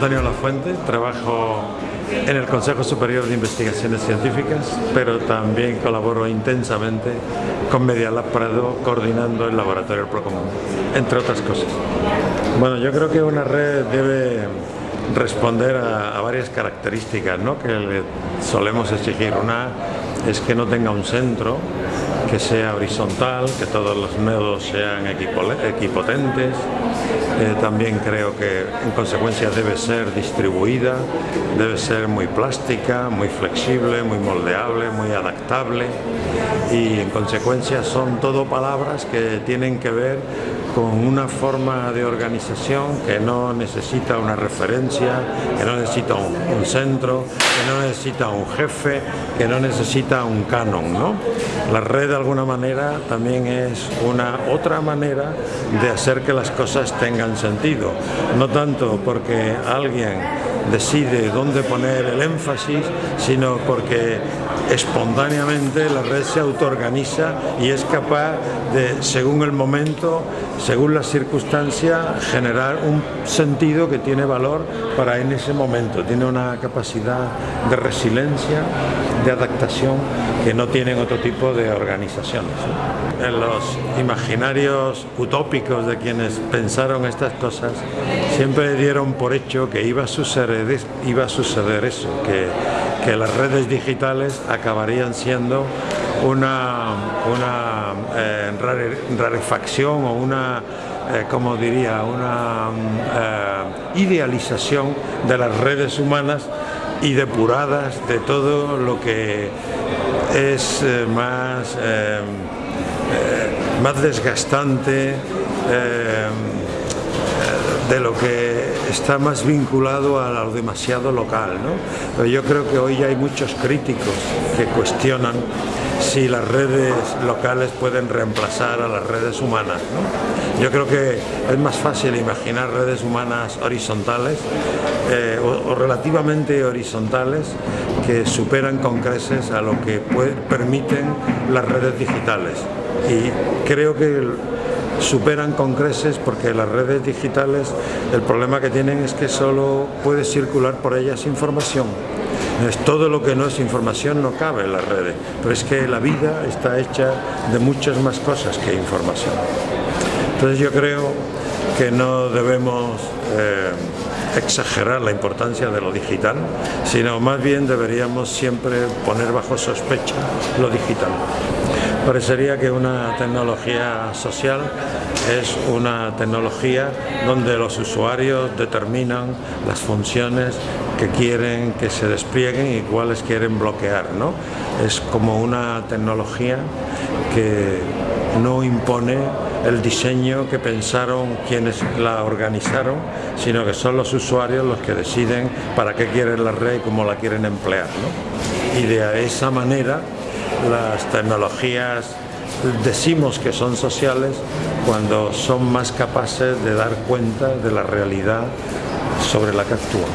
Antonio Lafuente, trabajo en el Consejo Superior de Investigaciones Científicas, pero también colaboro intensamente con Medialab Prado coordinando el laboratorio Procomún, entre otras cosas. Bueno, yo creo que una red debe responder a, varias características ¿no? que le solemos exigir. Una es que no tenga un centro, que sea horizontal, que todos los nodos sean equipotentes. Eh, también creo que en consecuencia debe ser distribuida, debe ser muy plástica, muy flexible, muy moldeable, muy adaptable y en consecuencia son todo palabras que tienen que ver con una forma de organización que no necesita una referencia, que no necesita un, centro, que no necesita un jefe, que no necesita un canon. ¿no? La red alguna manera también es una otra manera de hacer que las cosas tengan sentido, no tanto porque alguien decide dónde poner el énfasis, sino porque espontáneamente la red se autoorganiza y es capaz de, según el momento, según la circunstancia, generar un sentido que tiene valor para en ese momento. Tiene una capacidad de resiliencia, de adaptación que no tienen otro tipo de organizaciones. En los imaginarios utópicos de quienes pensaron estas cosas, siempre dieron por hecho que iba a suceder, iba a suceder eso, que, las redes digitales acabarían siendo una, una eh, rarefacción o una, eh, como diría, una eh, idealización de las redes humanas y depuradas de todo lo que es más, más desgastante de lo que está más vinculado a lo demasiado local. ¿no? Pero yo creo que hoy hay muchos críticos que cuestionan si las redes locales pueden reemplazar a las redes humanas. Yo creo que es más fácil imaginar redes humanas horizontales eh, o, relativamente horizontales que superan con creces a lo que permiten las redes digitales. Y creo que superan con creces porque las redes digitales el problema que tienen es que solo puede circular por ellas información. Es todo lo que no es información no cabe en las redes, pero es que la vida está hecha de muchas más cosas que información. Entonces yo creo que no debemos eh, exagerar la importancia de lo digital, sino más bien deberíamos siempre poner bajo sospecha lo digital. Parecería que una tecnología social es una tecnología donde los usuarios determinan las funciones que quieren que se desplieguen y cuáles quieren bloquear. ¿no? Es como una tecnología que no impone el diseño que pensaron quienes la organizaron, sino que son los usuarios los que deciden para qué quieren la red y cómo la quieren emplear. Y de esa manera las tecnologías decimos que son sociales cuando son más capaces de dar cuenta de la realidad sobre la que actúan.